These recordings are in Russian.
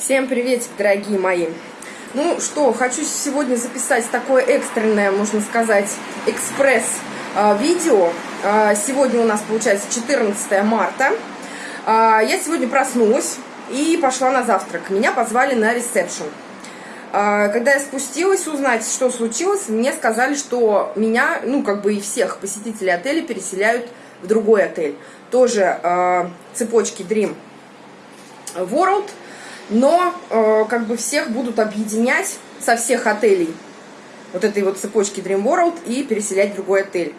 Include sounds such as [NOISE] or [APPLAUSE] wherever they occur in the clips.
Всем приветик, дорогие мои! Ну что, хочу сегодня записать такое экстренное, можно сказать, экспресс-видео. А, сегодня у нас получается 14 марта. А, я сегодня проснулась и пошла на завтрак. Меня позвали на ресепшн. А, когда я спустилась узнать, что случилось, мне сказали, что меня, ну как бы и всех посетителей отеля переселяют в другой отель. Тоже цепочки Dream World – но э, как бы всех будут объединять со всех отелей вот этой вот цепочки Dream World и переселять в другой отель.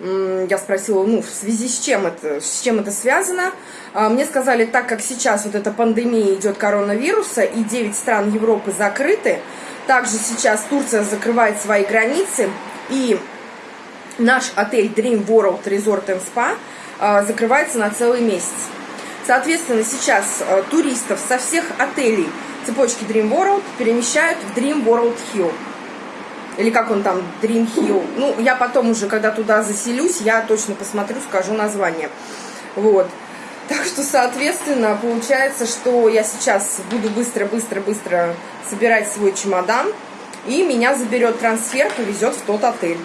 Я спросила, ну, в связи с чем это, с чем это связано. А, мне сказали, так как сейчас вот эта пандемия идет коронавируса, и 9 стран Европы закрыты, также сейчас Турция закрывает свои границы, и наш отель Dream World Resort and Spa а, закрывается на целый месяц. Соответственно, сейчас э, туристов со всех отелей цепочки Dream World перемещают в Dream World Hill. Или как он там, Dream Hill. Ну, я потом уже, когда туда заселюсь, я точно посмотрю, скажу название. Вот. Так что, соответственно, получается, что я сейчас буду быстро-быстро-быстро собирать свой чемодан, и меня заберет трансфер, повезет в тот отель.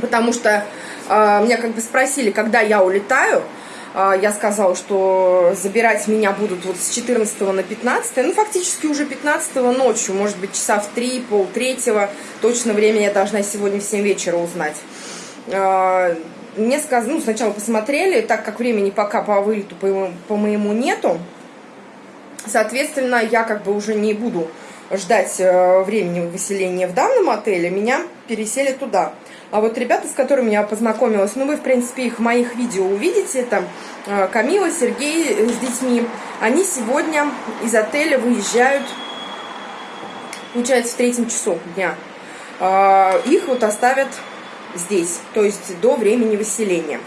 Потому что э, меня как бы спросили, когда я улетаю, я сказала, что забирать меня будут вот с 14 на 15, ну, фактически уже 15 ночью, может быть, часа в 3, пол третьего, точно время я должна сегодня в 7 вечера узнать. А, мне сказали, ну, сначала посмотрели, так как времени пока по вылету по, по моему нету, соответственно, я как бы уже не буду ждать э, времени выселения в данном отеле, меня пересели туда. А вот ребята, с которыми я познакомилась, ну вы, в принципе, их в моих видео увидите, там э, Камила, Сергей э, с детьми, они сегодня из отеля выезжают, получается, в третьем часу дня. А, их вот оставят здесь, то есть до времени выселения.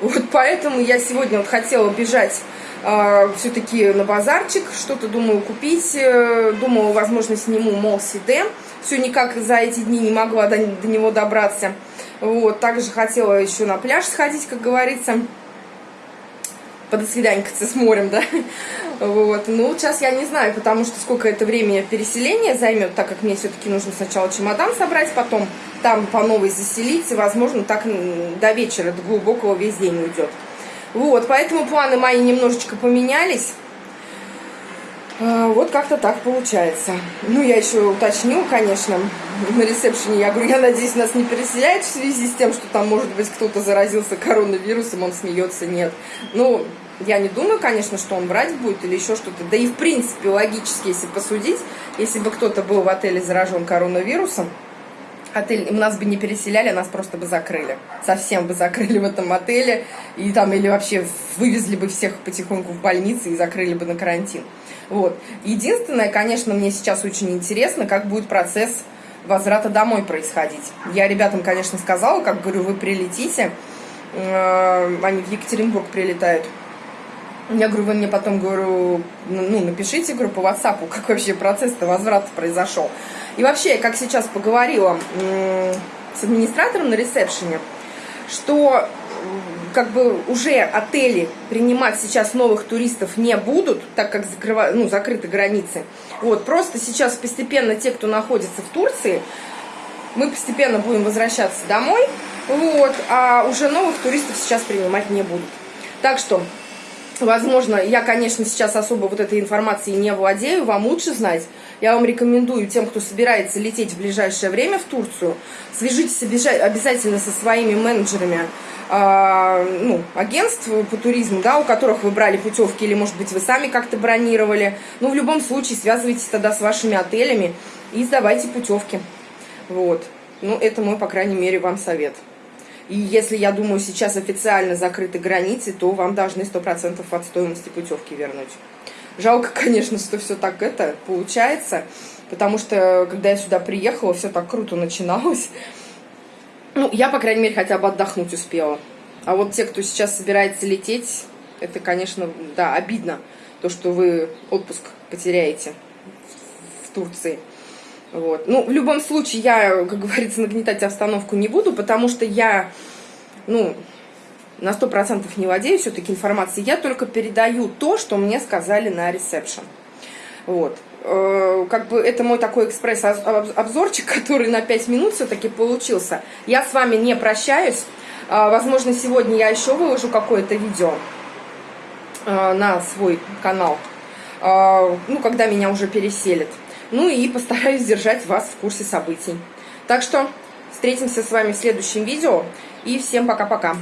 Вот поэтому я сегодня вот хотела бежать э, все-таки на базарчик, что-то думаю купить, э, думала, возможно, сниму мол Сиде, все никак за эти дни не могла до, до него добраться. Вот, также хотела еще на пляж сходить, как говорится, подосвиданькаться с морем, да. Вот, ну, сейчас я не знаю, потому что сколько это время переселения займет, так как мне все-таки нужно сначала чемодан собрать, потом там по новой заселиться, возможно, так до вечера, до глубокого весь день уйдет. Вот, поэтому планы мои немножечко поменялись. А, вот как-то так получается. Ну, я еще уточню, конечно, на ресепшене. Я говорю, я надеюсь, нас не переселяют в связи с тем, что там, может быть, кто-то заразился коронавирусом, он смеется, нет. Ну, я не думаю, конечно, что он врать будет или еще что-то. Да и, в принципе, логически, если посудить, если бы кто-то был в отеле заражен коронавирусом, отель, нас бы не переселяли, нас просто бы закрыли. Совсем бы закрыли в этом отеле. И там, или вообще вывезли бы всех потихоньку в больницы и закрыли бы на карантин. Вот. Единственное, конечно, мне сейчас очень интересно, как будет процесс возврата домой происходить. Я ребятам, конечно, сказала, как говорю, вы прилетите, э, они в Екатеринбург прилетают. Я говорю, вы мне потом, говорю, ну, напишите, говорю, по WhatsApp, как вообще процесс-то возврата произошел. И вообще, как сейчас поговорила с администратором на ресепшене, что как бы уже отели принимать сейчас новых туристов не будут, так как закрыва, ну, закрыты границы. Вот, просто сейчас постепенно те, кто находится в Турции, мы постепенно будем возвращаться домой, вот, а уже новых туристов сейчас принимать не будут. Так что Возможно, я, конечно, сейчас особо вот этой информацией не владею, вам лучше знать. Я вам рекомендую тем, кто собирается лететь в ближайшее время в Турцию, свяжитесь обязательно со своими менеджерами э, ну, агентств по туризму, да, у которых вы брали путевки, или, может быть, вы сами как-то бронировали. Ну, в любом случае, связывайтесь тогда с вашими отелями и сдавайте путевки. Вот. Ну, это мой, по крайней мере, вам совет. И если, я думаю, сейчас официально закрыты границы, то вам должны 100% от стоимости путевки вернуть. Жалко, [LAUGHS] конечно, что все так это получается, потому что, когда я сюда приехала, все так круто начиналось. Ну, я, по крайней мере, хотя бы отдохнуть успела. А вот те, кто сейчас собирается лететь, это, конечно, да, обидно, то, что вы отпуск потеряете в Турции. Вот. Ну, в любом случае, я, как говорится, нагнетать обстановку не буду, потому что я, ну, на сто процентов не владею все-таки информацией. Я только передаю то, что мне сказали на ресепшн. Вот. Э, как бы это мой такой экспресс-обзорчик, [LAUGHS] который на 5 минут все-таки получился. Я с вами не прощаюсь. Э, возможно, сегодня я еще выложу какое-то видео э, на свой канал. Ну, когда меня уже переселят. Ну и постараюсь держать вас в курсе событий. Так что встретимся с вами в следующем видео. И всем пока-пока.